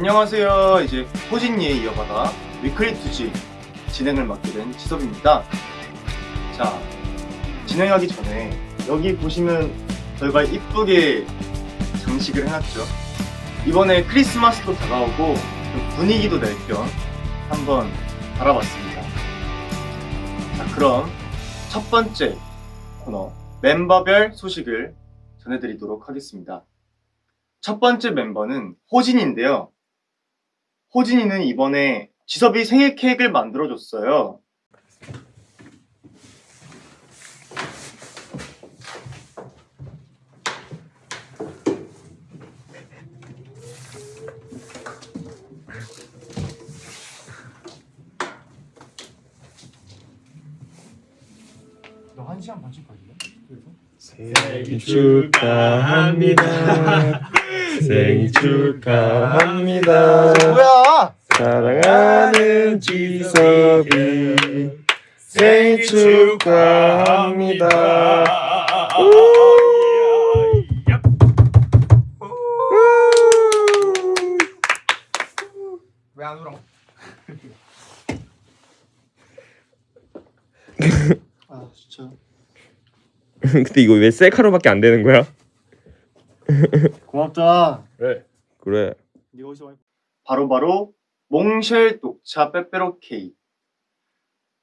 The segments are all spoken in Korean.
안녕하세요. 이제 호진이에 이어받아 위클리 투지 진행을 맡게 된 지섭입니다. 자, 진행하기 전에 여기 보시면 저희가 이쁘게 장식을 해놨죠. 이번에 크리스마스도 다가오고 좀 분위기도 낼 겸 한번 달아봤습니다. 자, 그럼 첫 번째 코너 멤버별 소식을 전해드리도록 하겠습니다. 첫 번째 멤버는 호진인데요. 호진이는 이번에 지섭이 생일 케이크를 만들어줬어요. 너한 시간 반씩 걸리네? 그래서? 생일 축하합니다. 생일 축하합니다. 뭐야? 사랑하는 지섭이 생일 축하합니다. 왜 안 울어? 아 진짜 근데 이거 왜 셀카로밖에 안 되는 거야? 고맙다 그래. 많이 바로바로 몽쉘 녹차 빼빼로 케이크.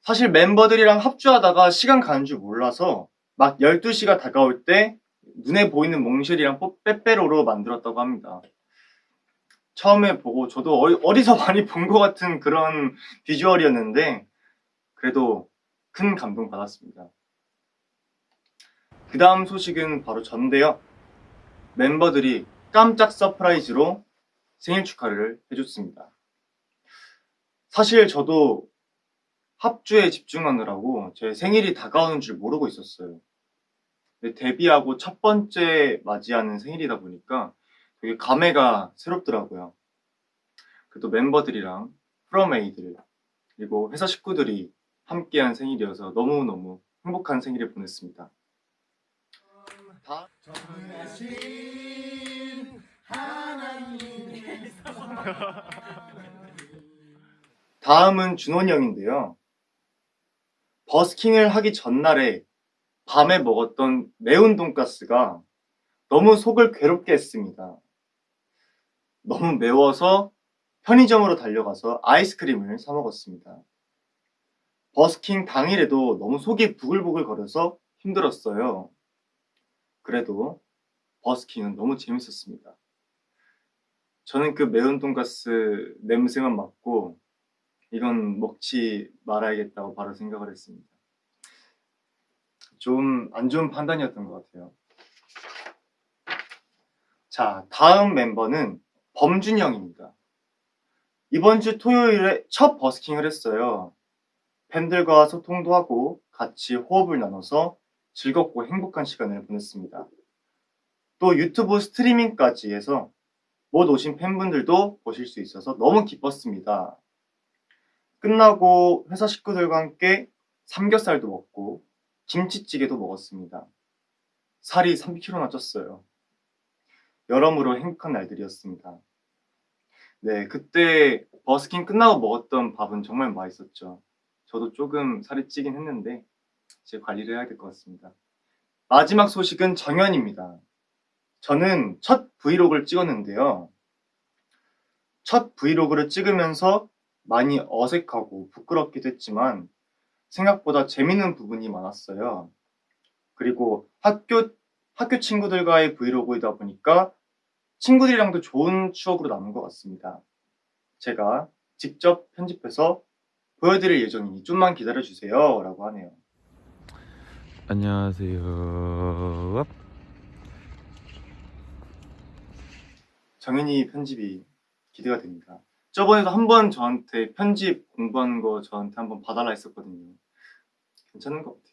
사실 멤버들이랑 합주하다가 시간 가는 줄 몰라서 막 12시가 다가올 때 눈에 보이는 몽쉘이랑 뽀- 빼빼로로 만들었다고 합니다. 처음에 보고 저도 어디- 어디서 많이 본 것 같은 그런 비주얼이었는데 그래도 큰 감동 받았습니다. 그 다음 소식은 바로 전데요. 멤버들이 깜짝 surprise로 생일 축하를 해줬습니다. 사실 저도 합주에 집중하느라고 제 생일이 다가오는 줄 모르고 있었어요. 데뷔하고 첫 번째 맞이하는 생일이다 보니까 되게 감회가 새롭더라고요. 그래도 멤버들이랑 프로메이들 그리고 회사 식구들이 함께한 생일이어서 너무너무 행복한 생일을 보냈습니다. 다 다음은 준원이 형인데요. 버스킹을 하기 전날에 밤에 먹었던 매운 돈가스가 너무 속을 괴롭게 했습니다. 너무 매워서 편의점으로 달려가서 아이스크림을 사 먹었습니다. 버스킹 당일에도 너무 속이 부글부글 거려서 힘들었어요. 그래도 버스킹은 너무 재밌었습니다. 저는 그 매운 돈가스 냄새만 맡고 이건 먹지 말아야겠다고 바로 생각을 했습니다. 좀 안 좋은 판단이었던 것 같아요. 자, 다음 멤버는 범준이 형입니다. 이번 주 토요일에 첫 버스킹을 했어요. 팬들과 소통도 하고 같이 호흡을 나눠서 즐겁고 행복한 시간을 보냈습니다. 또 유튜브 스트리밍까지 해서 못 오신 팬분들도 보실 수 있어서 너무 기뻤습니다. 끝나고 회사 식구들과 함께 삼겹살도 먹고 김치찌개도 먹었습니다. 살이 3kg나 쪘어요. 여러모로 행복한 날들이었습니다. 네, 그때 버스킹 끝나고 먹었던 밥은 정말 맛있었죠. 저도 조금 살이 찌긴 했는데 제 관리를 해야 될 것 같습니다. 마지막 소식은 정연입니다. 저는 첫 브이로그를 찍었는데요. 첫 브이로그를 찍으면서 많이 어색하고 부끄럽기도 했지만 생각보다 재밌는 부분이 많았어요. 그리고 학교, 학교 친구들과의 브이로그이다 보니까 친구들이랑도 좋은 추억으로 남은 것 같습니다. 제가 직접 편집해서 보여드릴 예정이니 좀만 기다려주세요. 라고 하네요. 안녕하세요. 정현이 편집이 기대가 됩니다. 저번에도 한 번 저한테 편집 공부한 거 저한테 한번 봐달라 했었거든요. 괜찮은 것 같아요.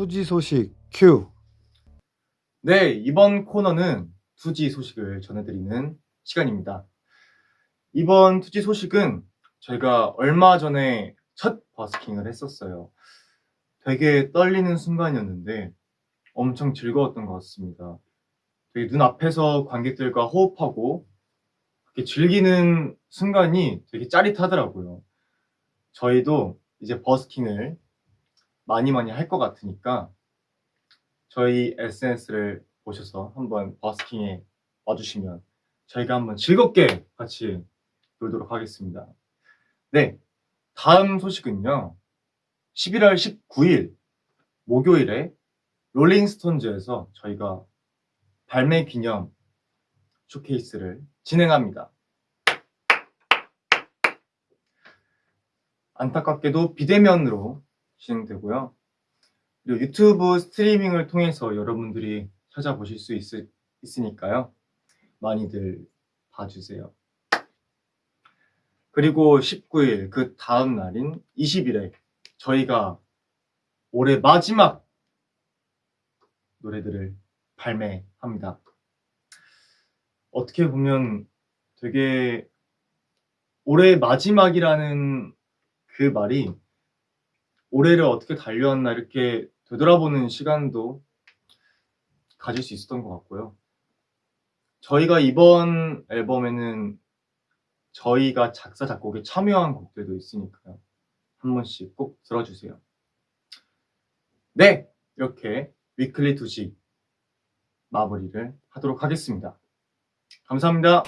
투지 소식 큐. 네, 이번 코너는 투지 소식을 전해드리는 시간입니다. 이번 투지 소식은 저희가 얼마 전에 첫 버스킹을 했었어요. 되게 떨리는 순간이었는데 엄청 즐거웠던 것 같습니다. 되게 눈앞에서 관객들과 호흡하고 그렇게 즐기는 순간이 되게 짜릿하더라고요. 저희도 이제 버스킹을 많이 많이 할 것 같으니까 저희 SNS를 보셔서 한번 버스킹에 와주시면 저희가 한번 즐겁게 같이 놀도록 하겠습니다. 네, 다음 소식은요. 11월 19일 목요일에 롤링스톤즈에서 저희가 발매 기념 쇼케이스를 진행합니다. 안타깝게도 비대면으로 진행되고요. 그리고 유튜브 스트리밍을 통해서 여러분들이 찾아보실 수 있, 있으니까요. 많이들 봐주세요. 그리고 19일 그 다음 날인 20일에 저희가 올해 마지막 노래들을 발매합니다. 어떻게 보면 되게 올해 마지막이라는 그 말이 올해를 어떻게 달려왔나 이렇게 되돌아보는 시간도 가질 수 있었던 것 같고요. 저희가 이번 앨범에는 저희가 작사 작곡에 참여한 곡들도 있으니까요. 한 번씩 꼭 들어주세요. 네, 이렇게 위클리 투시 마무리를 하도록 하겠습니다. 감사합니다.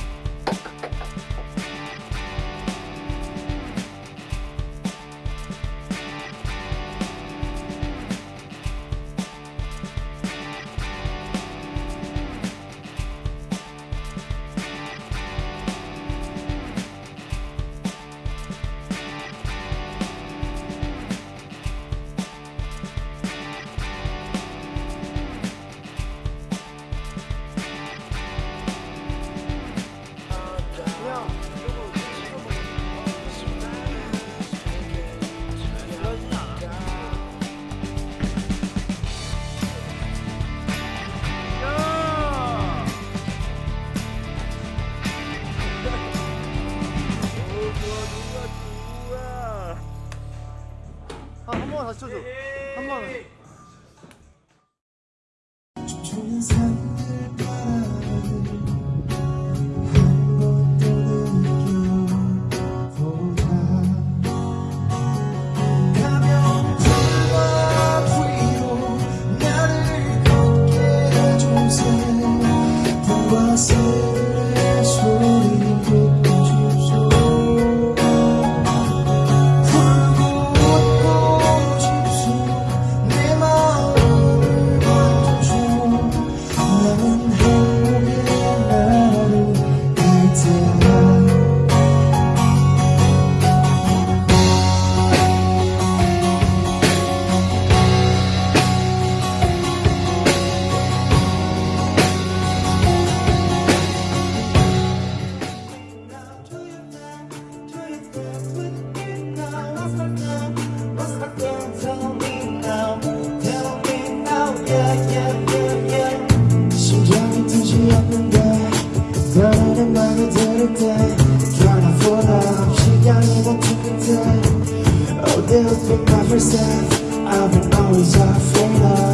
쳐줘. 한 번. desafio